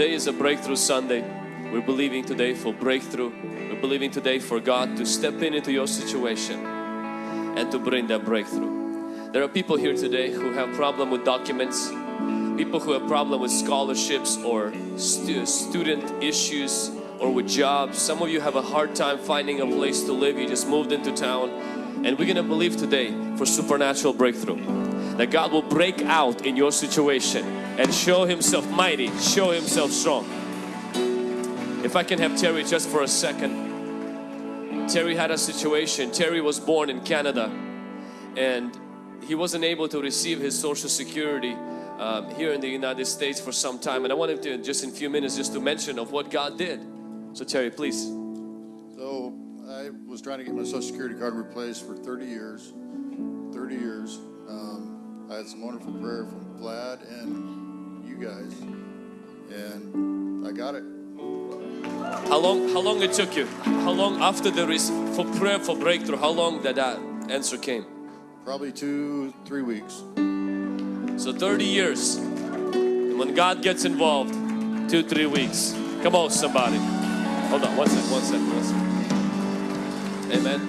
Today is a breakthrough Sunday. We're believing today for breakthrough. We're believing today for God to step in into your situation and to bring that breakthrough. There are people here today who have problem with documents, people who have problem with scholarships or stu student issues or with jobs. Some of you have a hard time finding a place to live. You just moved into town and we're gonna believe today for supernatural breakthrough. That God will break out in your situation and show Himself mighty, show Himself strong. If I can have Terry just for a second. Terry had a situation. Terry was born in Canada and he wasn't able to receive his social security um, here in the United States for some time and I wanted to just in a few minutes just to mention of what God did. So Terry please. So I was trying to get my social security card replaced for 30 years. 30 years. Um, I had some wonderful prayer from Vlad and guys and I got it. How long how long it took you? How long after the res- for prayer for breakthrough how long that that answer came? Probably two, three weeks. So 30 years. And when God gets involved, two, three weeks. Come on, somebody. Hold on, one second, one second, one second. Amen.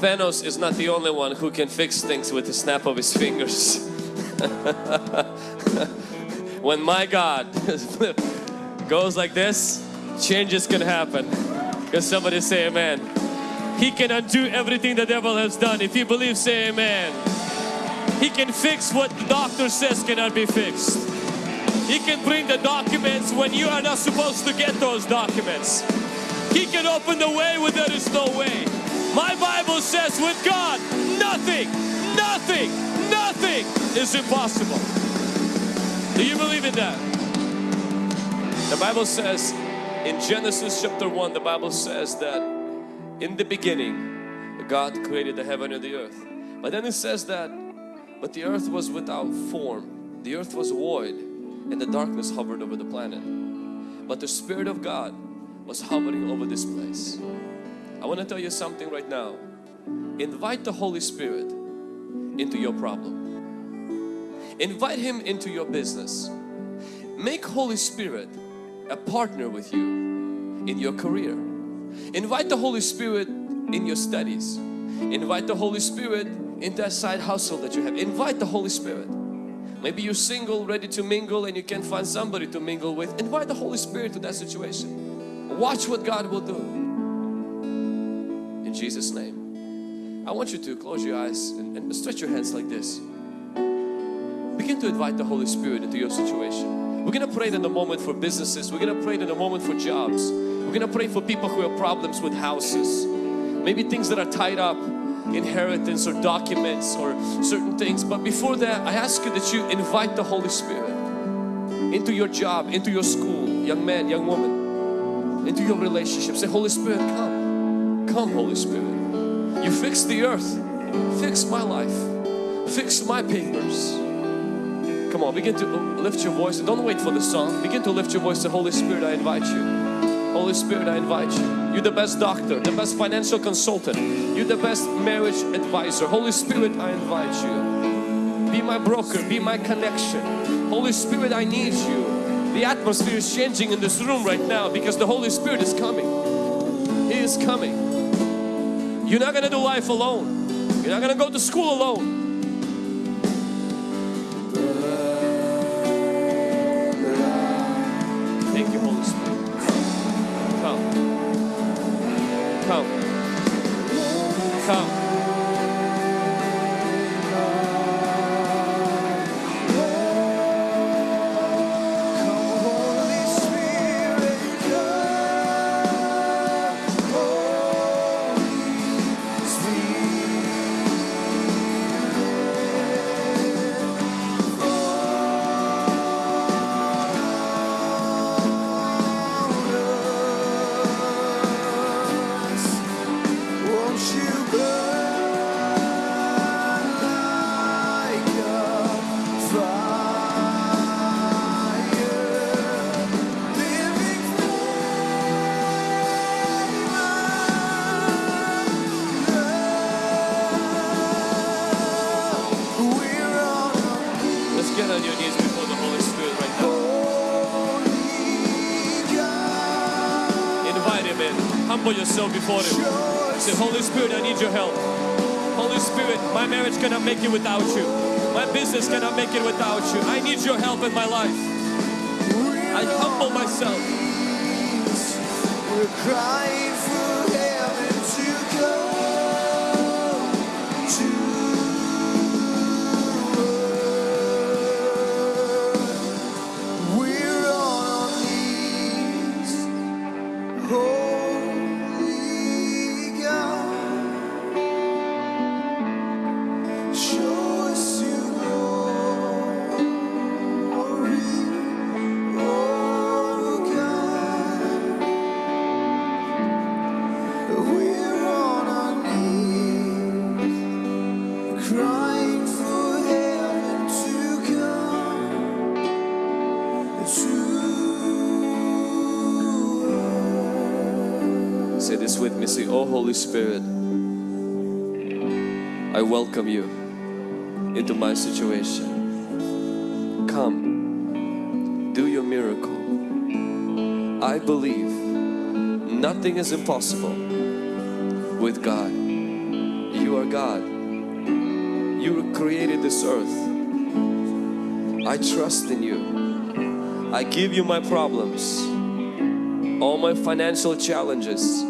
Thanos is not the only one who can fix things with the snap of his fingers. when my God goes like this, changes can happen. Can somebody say amen? He can undo everything the devil has done. If you believe, say amen. He can fix what the doctor says cannot be fixed. He can bring the documents when you are not supposed to get those documents. He can open the way where there is no way. My Bible says with God, nothing, nothing, nothing is impossible. Do you believe in that? The Bible says in Genesis chapter 1, the Bible says that in the beginning God created the heaven and the earth. But then it says that but the earth was without form, the earth was void and the darkness hovered over the planet. But the Spirit of God was hovering over this place. I want to tell you something right now. Invite the Holy Spirit into your problem. Invite Him into your business. Make Holy Spirit a partner with you in your career. Invite the Holy Spirit in your studies. Invite the Holy Spirit in that side hustle that you have. Invite the Holy Spirit. Maybe you're single, ready to mingle and you can't find somebody to mingle with. Invite the Holy Spirit to that situation. Watch what God will do. In Jesus' name. I want you to close your eyes and, and stretch your hands like this. Begin to invite the Holy Spirit into your situation. We're going to pray in a moment for businesses. We're going to pray in a moment for jobs. We're going to pray for people who have problems with houses. Maybe things that are tied up inheritance or documents or certain things but before that I ask you that you invite the Holy Spirit into your job into your school young man young woman into your relationship say Holy Spirit come come Holy Spirit you fix the earth fix my life fix my papers come on begin to lift your voice don't wait for the song begin to lift your voice Holy Spirit I invite you Holy Spirit, I invite you. You're the best doctor, the best financial consultant. You're the best marriage advisor. Holy Spirit, I invite you. Be my broker, be my connection. Holy Spirit, I need you. The atmosphere is changing in this room right now because the Holy Spirit is coming. He is coming. You're not going to do life alone. You're not going to go to school alone. Before Him. Say, Holy Spirit, I need your help. Holy Spirit, my marriage cannot make it without you. My business cannot make it without you. I need your help in my life. I humble myself. Holy Spirit, I welcome you into my situation. Come, do your miracle. I believe nothing is impossible with God. You are God. You created this earth. I trust in you. I give you my problems all my financial challenges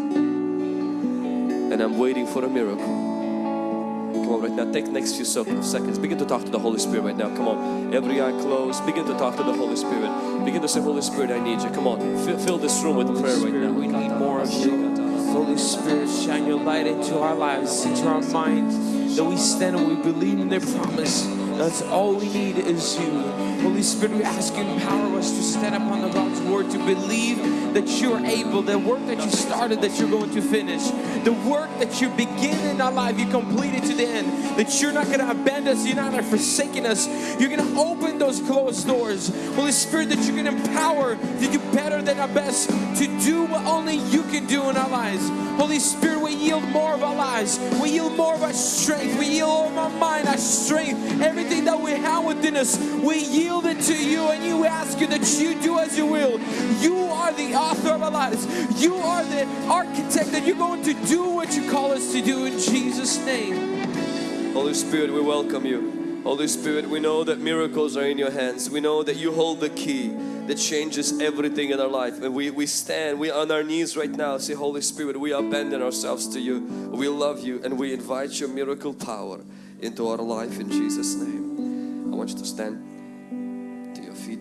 and I'm waiting for a miracle. Come on right now, take next few seconds. Begin to talk to the Holy Spirit right now. Come on, every eye closed. Begin to talk to the Holy Spirit. Begin to say, Holy Spirit, I need you. Come on, fill, fill this room with prayer right now. We need more of you. Holy Spirit, shine your light into our lives, into our minds, that we stand and we believe in their promise. That's all we need is you. Holy Spirit, we ask you to empower us to stand upon the God's word, to believe that you're able, the work that you started, that you're going to finish. The work that you begin in our life, you complete it to the end. That you're not going to abandon us, you're not going to forsaken us. You're going to open those closed doors. Holy Spirit, that going to empower to do better than our best, to do what only you can do in our lives. Holy Spirit, we yield more of our lives. We yield more of our strength. We yield all of our mind, our strength, everything that we have within us. We yield it to you and you ask you that you do as you will. You are the author of our lives. You are the architect that you're going to do what you call us to do in Jesus' name. Holy Spirit, we welcome you. Holy Spirit, we know that miracles are in your hands. We know that you hold the key that changes everything in our life. And we, we stand, we on our knees right now. Say, Holy Spirit, we abandon ourselves to you. We love you and we invite your miracle power into our life in Jesus' name. I want you to stand to your feet.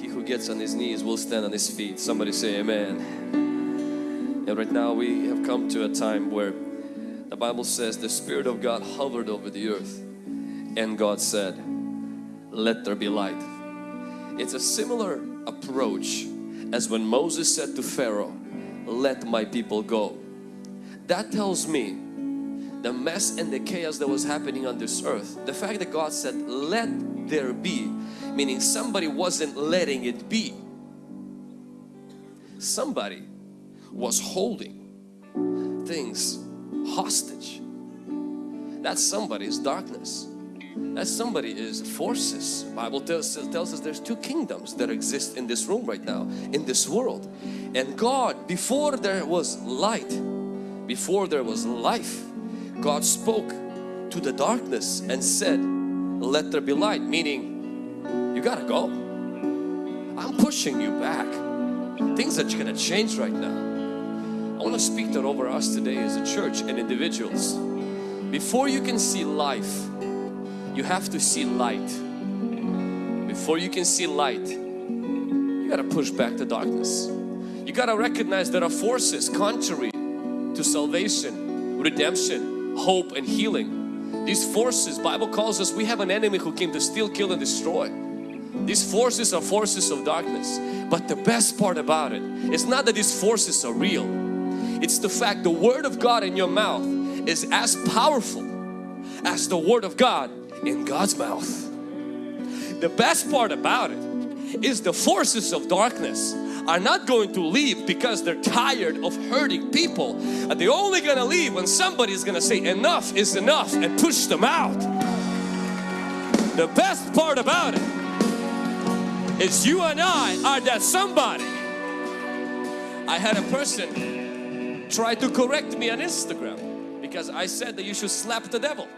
He who gets on his knees will stand on his feet. Somebody say amen. And right now we have come to a time where the Bible says the Spirit of God hovered over the earth and God said, let there be light. It's a similar approach as when Moses said to Pharaoh, let my people go. That tells me the mess and the chaos that was happening on this earth, the fact that God said, let there be, meaning somebody wasn't letting it be. Somebody was holding things hostage. That somebody is darkness. That somebody is forces. Bible tells, tells us there's two kingdoms that exist in this room right now, in this world. And God, before there was light, before there was life, God spoke to the darkness and said, let there be light, meaning you gotta go. I'm pushing you back. Things are gonna change right now. I want to speak that over us today as a church and individuals. Before you can see life, you have to see light. Before you can see light, you got to push back the darkness. You got to recognize there are forces contrary to salvation, redemption, hope and healing. These forces, Bible calls us, we have an enemy who came to steal, kill and destroy. These forces are forces of darkness. But the best part about it is not that these forces are real. It's the fact the Word of God in your mouth is as powerful as the Word of God in God's mouth. The best part about it is the forces of darkness are not going to leave because they're tired of hurting people. They're only going to leave when somebody is going to say enough is enough and push them out. The best part about it is you and I are that somebody. I had a person try to correct me on Instagram because I said that you should slap the devil.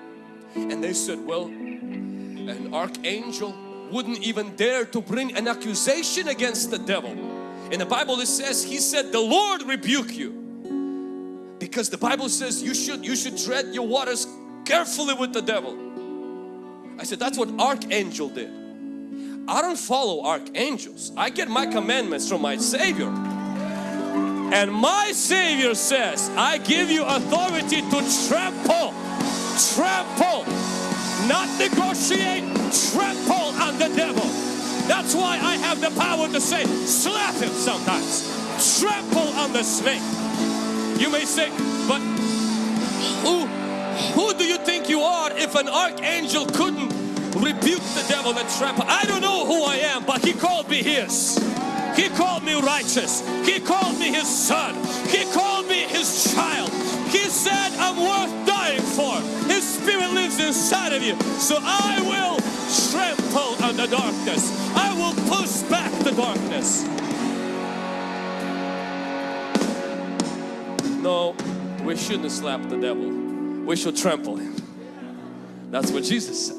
And they said, well, an archangel wouldn't even dare to bring an accusation against the devil. In the Bible it says, he said, the Lord rebuke you. Because the Bible says you should, you should tread your waters carefully with the devil. I said, that's what archangel did. I don't follow archangels. I get my commandments from my Savior. And my Savior says, I give you authority to trample, trample, not negotiate, trample on the devil. That's why I have the power to say, slap him sometimes, trample on the snake. You may say, but who, who do you think you are if an archangel couldn't rebuke the devil and trample? I don't know who I am, but he called me his. He called me righteous. He called me his son. He called me his child. He said I'm worth dying for. Spirit lives inside of you. So I will trample on the darkness. I will push back the darkness. No, we shouldn't slap the devil. We should trample him. That's what Jesus said.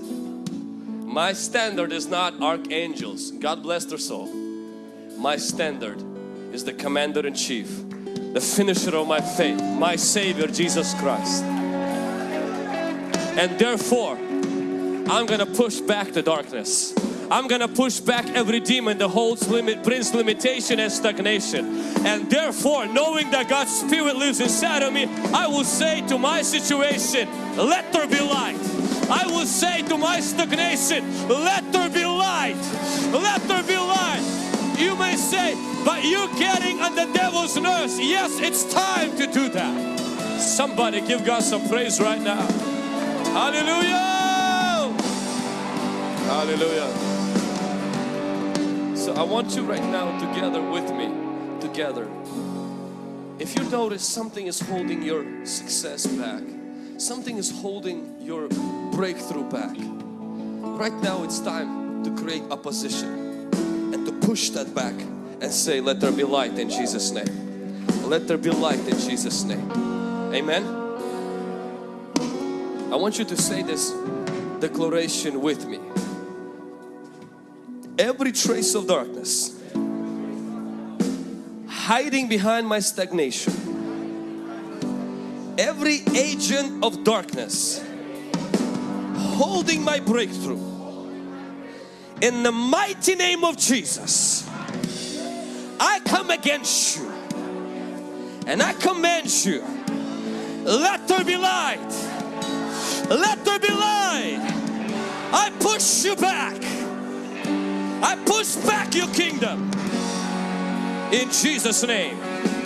My standard is not archangels. God bless their soul. My standard is the commander in chief, the finisher of my faith, my Savior Jesus Christ. And therefore, I'm gonna push back the darkness. I'm gonna push back every demon that holds limit, brings limitation and stagnation. And therefore, knowing that God's Spirit lives inside of me, I will say to my situation, let there be light. I will say to my stagnation, let there be light. Let there be light. You may say, but you're getting on the devil's nerves. Yes, it's time to do that. Somebody give God some praise right now. Hallelujah. Hallelujah. So I want you right now together with me, together. If you notice something is holding your success back, something is holding your breakthrough back, right now it's time to create opposition and to push that back and say, let there be light in Jesus' name. Let there be light in Jesus' name. Amen. I want you to say this declaration with me. Every trace of darkness hiding behind my stagnation, every agent of darkness holding my breakthrough, in the mighty name of Jesus, I come against you and I command you, let there be light, let there be light. I push you back. I push back your kingdom in Jesus name.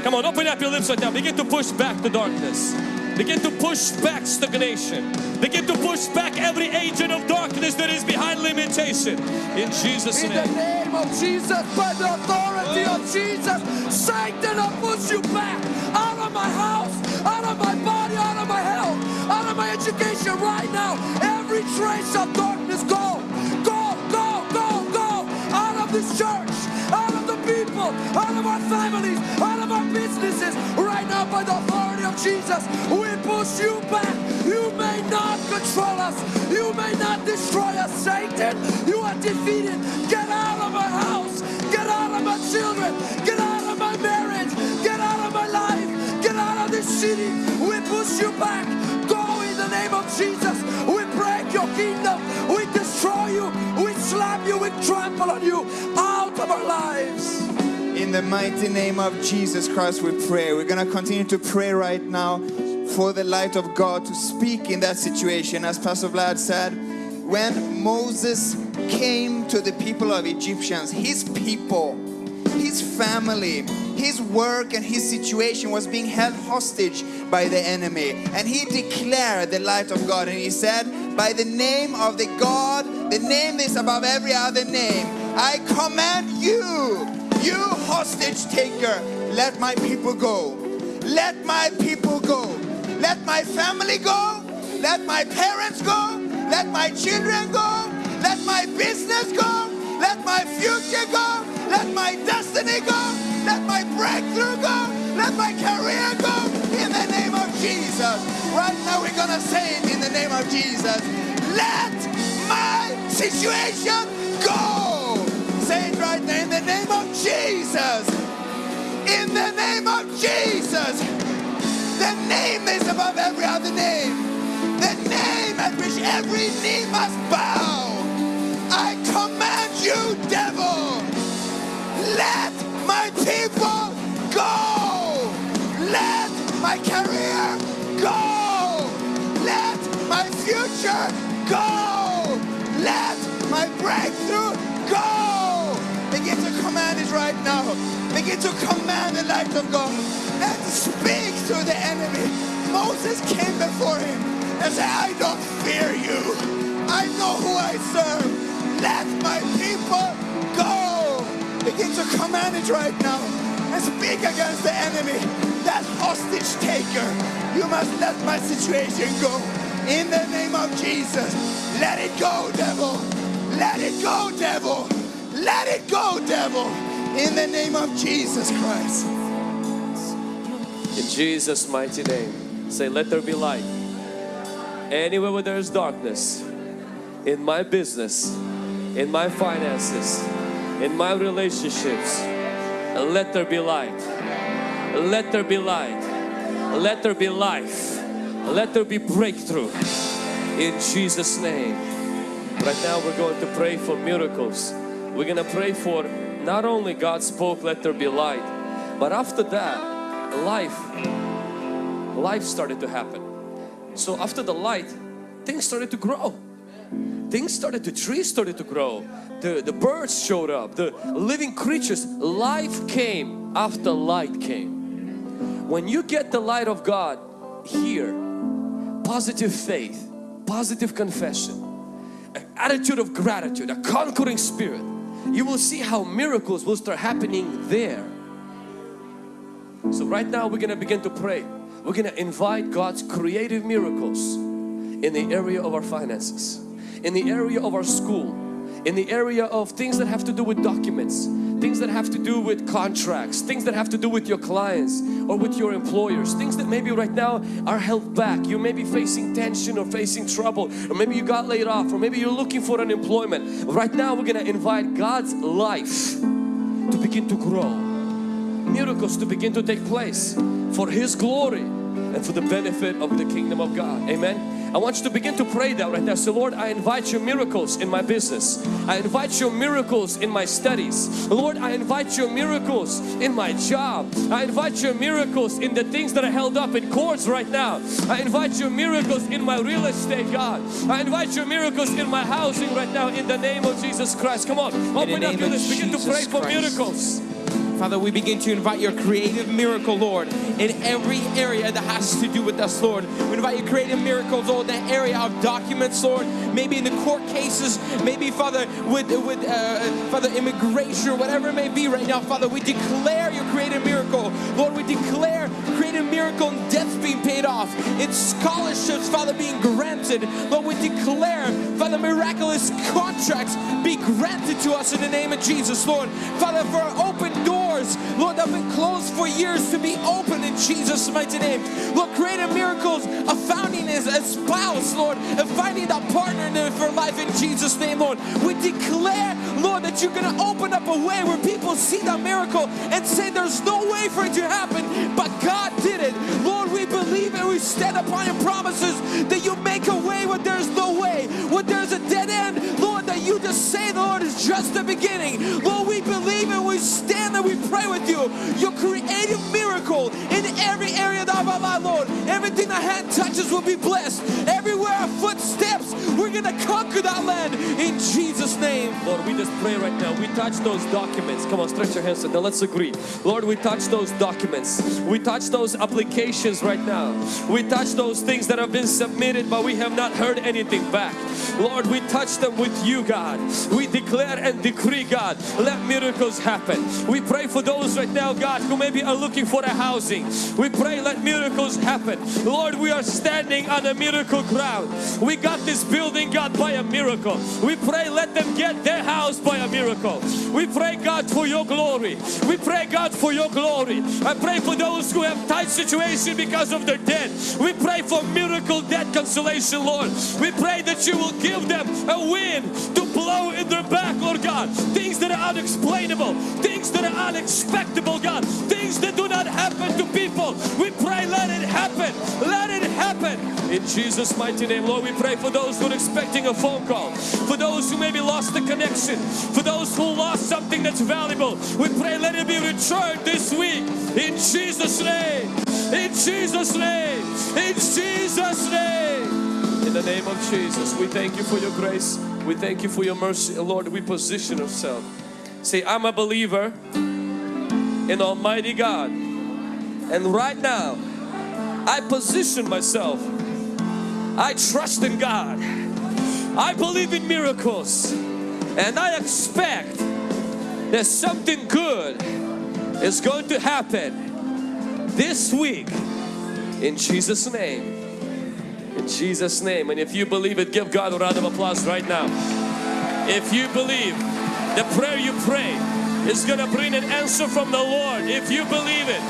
Come on, open up your lips right now. Begin to push back the darkness. Begin to push back stagnation. Begin to push back every agent of darkness that is behind limitation. In Jesus' name. In the name. of Jesus, by the authority of Jesus, Satan, I push you back out of my house, out of my body, out of my health, out of my education right now. Every trace of darkness, go, go, go, go, go, out of this church, out of the people, out of our families, out of our businesses. Right now, by the authority of Jesus, we push you back. You may not control us. You may not destroy us, Satan. You are defeated. Get out of my house. Get out of my children. Get out of my marriage. Get out of my life. Get out of this city. We push you back. Name of Jesus. We break your kingdom. We destroy you. We slap you. We trample on you out of our lives. In the mighty name of Jesus Christ, we pray. We're going to continue to pray right now for the light of God to speak in that situation. As Pastor Vlad said, when Moses came to the people of Egyptians, his people, his family, his work and his situation was being held hostage by the enemy. And he declared the light of God and he said, by the name of the God, the name is above every other name, I command you, you hostage taker, let my people go. Let my people go. Let my family go. Let my parents go. Let my children go. Let my business go. Let my future go. Let my destiny go. Let my breakthrough go. Let my career go. In the name of Jesus. Right now we're gonna say it in the name of Jesus. Let my situation go. Say it right now in the name of Jesus. In the name of Jesus. The name is above every other name. The name at which every knee must bow. I command you, devil, let my people go. Let my career go. Let my future go. Let my breakthrough go. Begin to command it right now. Begin to command the light of God and speak to the enemy. Moses came before him and said, I don't fear you. I know who I serve. Let my people go. Begin to command it right now and speak against the enemy. That hostage taker. You must let my situation go. In the name of Jesus. Let it go, devil. Let it go, devil. Let it go, devil. In the name of Jesus Christ. In Jesus' mighty name, say, Let there be light. Anywhere where there is darkness, in my business, in my finances, in my relationships, let there be light. Let there be light. Let there be life. Let there be breakthrough. In Jesus' name. Right now we're going to pray for miracles. We're going to pray for not only God spoke, let there be light, but after that, life, life started to happen. So after the light, things started to grow. Things started to, trees started to grow. The, the birds showed up, the living creatures. Life came after light came. When you get the light of God here, positive faith, positive confession, an attitude of gratitude, a conquering spirit, you will see how miracles will start happening there. So right now we're going to begin to pray. We're going to invite God's creative miracles in the area of our finances, in the area of our school, in the area of things that have to do with documents, things that have to do with contracts, things that have to do with your clients or with your employers, things that maybe right now are held back. You may be facing tension or facing trouble or maybe you got laid off or maybe you're looking for an employment. Right now we're going to invite God's life to begin to grow, miracles to begin to take place for His glory and for the benefit of the kingdom of God. Amen. I want you to begin to pray that right now. So Lord, I invite your miracles in my business. I invite your miracles in my studies. Lord, I invite your miracles in my job. I invite your miracles in the things that are held up in courts right now. I invite your miracles in my real estate, God. I invite your miracles in my housing right now in the name of Jesus Christ. Come on, open up your lips. Begin to pray for miracles. Father, we begin to invite your creative miracle, Lord, in every area that has to do with us, Lord. We invite your creative miracles, Lord, in that area of documents, Lord. Maybe in the court cases, maybe, Father, with, with uh, Father, immigration whatever it may be right now, Father, we declare your creative miracle. Lord, we declare creative miracle in debts being paid off, in scholarships, Father, being granted. Lord, we declare, Father, miraculous contracts be granted to us in the name of Jesus, Lord. Father, for open doors, Lord, that have been closed for years to be open in Jesus' mighty name. Lord, creative miracles of finding as a spouse, Lord, and finding that partner for life in Jesus' name, Lord. We declare, Lord, that you're going to open up a way where people see that miracle and say there's no way for it to happen, but God did it. Lord, we believe and we stand upon your promises that you make a way where there's no way, where there's a dead end, Lord, that you just say, Lord, is just the beginning. Lord, pray with you. Your creative miracle in every area of our life, Lord. Everything our hand touches will be blessed. Everywhere our foot steps, we're going to conquer that land in Jesus' name. Lord, we just pray right now. We touch those documents. Come on, stretch your hands. Now let's agree. Lord, we touch those documents. We touch those applications right now. We touch those things that have been submitted, but we have not heard anything back. Lord, we touch them with you, God. We declare and decree, God, let miracles happen. We pray for those right now, God, who maybe are looking for a housing. We pray, let miracles happen. Lord, we are standing on a miracle ground. We got this building, God, by a miracle. We pray, let them get their house by a miracle. We pray God for your glory. We pray God for your glory. I pray for those who have tight situation because of their debt. We pray for miracle debt consolation, Lord. We pray that you will give them a wind to blow in their back, Lord God. Things that are unexplainable, things that are unexpectable, God. Things that do not happen to people. We pray, let it happen. Let it happen. In Jesus' mighty name, Lord, we pray for those who are expecting a phone call, for those who maybe lost the connection, for those who lost something that's valuable. We pray, let it be returned this week. In Jesus' name. In Jesus' name. In Jesus' name. In the name of Jesus, we thank you for your grace. We thank you for your mercy. Lord, we position ourselves. Say, I'm a believer in Almighty God. And right now, I position myself. I trust in God. I believe in miracles. And I expect that something good is going to happen this week in Jesus' name. In Jesus' name. And if you believe it, give God a round of applause right now. If you believe the prayer you pray is going to bring an answer from the Lord, if you believe it,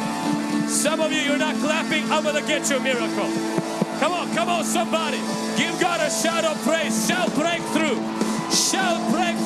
some of you, you're not clapping, I'm to get you a miracle. Come on, come on, somebody. Give God a shout of praise. Shout breakthrough. Shout breakthrough.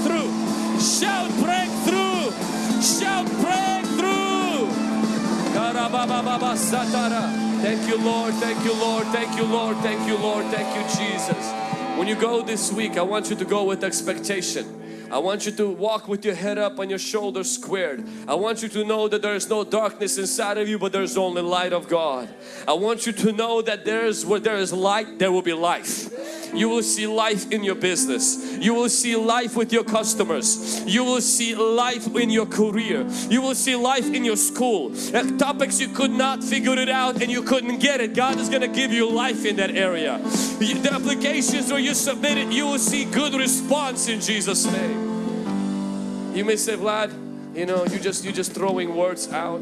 Thank you, Lord. Thank you, Lord. Thank you, Lord. Thank you, Lord. Thank you, Jesus. When you go this week, I want you to go with expectation. I want you to walk with your head up and your shoulders squared. I want you to know that there is no darkness inside of you, but there's only light of God. I want you to know that there is where there is light, there will be life. You will see life in your business. You will see life with your customers. You will see life in your career. You will see life in your school. Topics you could not figure it out and you couldn't get it. God is going to give you life in that area. The applications where you submit it, you will see good response in Jesus' name. You may say, Vlad, you know, you just you just throwing words out.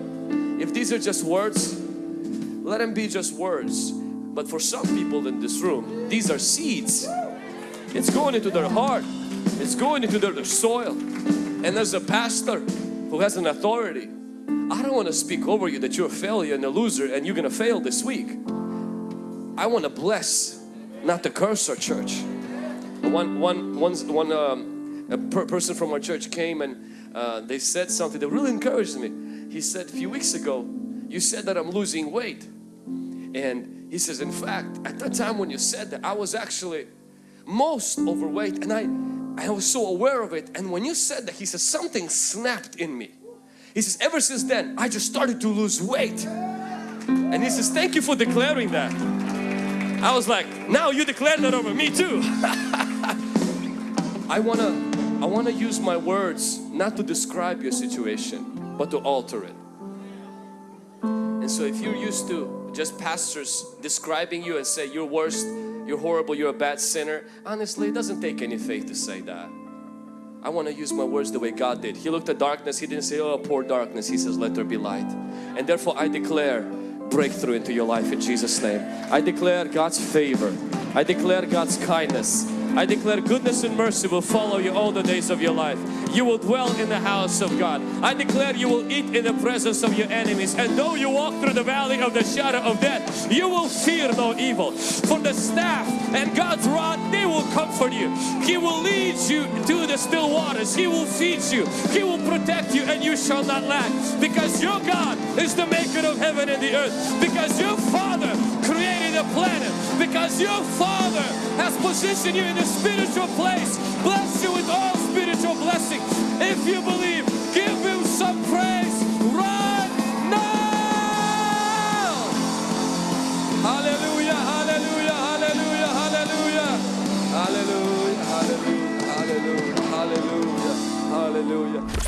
If these are just words, let them be just words. But for some people in this room, these are seeds. It's going into their heart. It's going into their, their soil. And as a pastor who has an authority, I don't want to speak over you that you're a failure and a loser and you're going to fail this week. I want to bless, not to curse our church. One, one, one, one um, a per person from our church came and uh, they said something that really encouraged me. He said, a few weeks ago, you said that I'm losing weight. And he says, in fact, at that time when you said that, I was actually most overweight and I, I was so aware of it. And when you said that, he says, something snapped in me. He says, ever since then, I just started to lose weight. And he says, thank you for declaring that. I was like, now you declare that over me too. I wanna, I wanna use my words not to describe your situation, but to alter it. And so if you're used to just pastors describing you and say you're worst, you're horrible, you're a bad sinner, honestly it doesn't take any faith to say that. I want to use my words the way God did. He looked at darkness, He didn't say, oh poor darkness, He says, let there be light. And therefore I declare breakthrough into your life in Jesus name. I declare God's favor. I declare God's kindness. I declare goodness and mercy will follow you all the days of your life. You will dwell in the house of God. I declare you will eat in the presence of your enemies. And though you walk through the valley of the shadow of death, you will fear no evil. For the staff and God's rod, they will comfort you. He will lead you to the still waters. He will feed you. He will protect you and you shall not lack. Because your God is the maker of heaven and the earth. Because your Father the planet because your Father has positioned you in a spiritual place, Bless you with all spiritual blessings. If you believe, give Him some praise right now. Hallelujah, hallelujah, hallelujah, hallelujah, hallelujah, hallelujah, hallelujah, hallelujah. hallelujah.